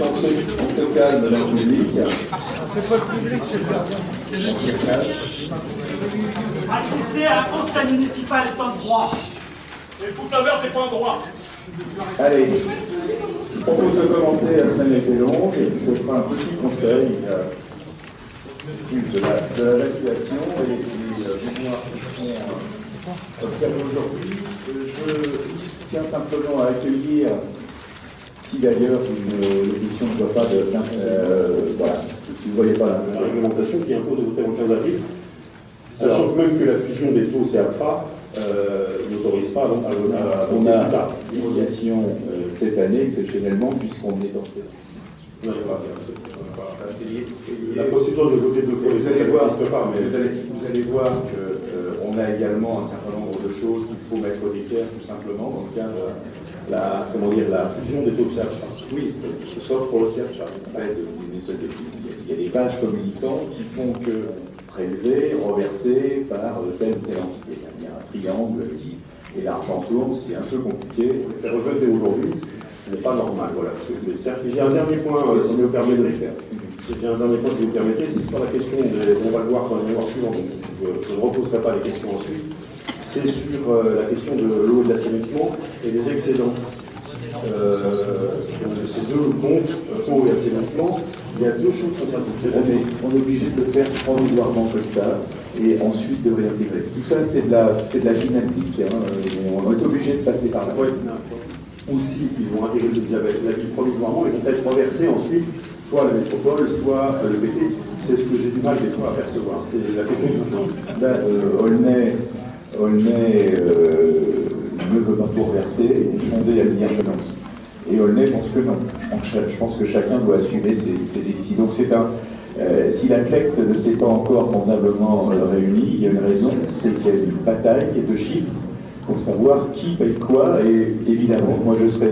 on se calme le public. C'est pas le public, c'est. Assister à un conseil municipal est un droit. Et foutre la merde, c'est pas un droit. Allez, je propose de commencer, la semaine était longue, et ce sera un petit conseil, euh, plus de la, de la situation et des euh, mémoires qui seront euh, observées aujourd'hui. Je tiens simplement à accueillir, si d'ailleurs une édition ne doit pas de... euh, voilà, si vous ne voyez pas la la réglementation qui impose de voter en 15 avril, sachant que même que la fusion des taux CAFA euh, n'autorise pas donc, à, à, à On voter a euh, cette année, exceptionnellement, puisqu'on est en. Non, on La procédure de voter deux fois, Vous allez voir, pas, mais vous allez, vous allez voir qu'on a également un certain nombre de choses qu'il faut mettre au d'équerre, tout simplement, dans le cadre de la, comment dire, la fusion des taux de CAFA. Oui, sauf pour le CERFA. Il y a des vases communicants qui font que prélever, reverser par telle ou telle entité. Il y a un triangle qui, et l'argent tourne, c'est un peu compliqué. Le faire revoter aujourd'hui n'est pas normal. Voilà ce que je voulais. J'ai un dernier point, si vous me permettez de le faire. J'ai un dernier point, si vous me permettez, c'est sur la question, des, on va le voir dans les mémoires suivantes, je ne reposerai pas les questions ensuite. C'est sur euh, la question de l'eau et de l'assainissement et des excédents. Euh, de ces deux comptes, euh, eau et assainissement, il y a deux choses contradictoires. On est, on est obligé de le faire provisoirement comme ça et ensuite de réintégrer. Tout ça, c'est de la, de la gymnastique. hein, On est obligé de passer par là. Ouais, ou si ils vont intégrer le la ville provisoirement, ils vont être reversés ensuite, soit à la métropole, soit à l'EPT. C'est ce que j'ai du mal des fois à percevoir. C'est la question pose. Là, euh, Aulnay, Euh, ne veut pas tout reverser, Chondé a dit que non. Et Aulnay pense que non. Je pense que, chacun doit assumer ses, ses déficits. Donc c'est un. euh, si la CLECT ne s'est pas encore convenablement euh, réunie, il y a une raison, c'est qu'il y a une bataille de chiffres pour savoir qui paye quoi, et évidemment, moi je serai